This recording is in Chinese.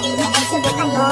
里面，而且不看多。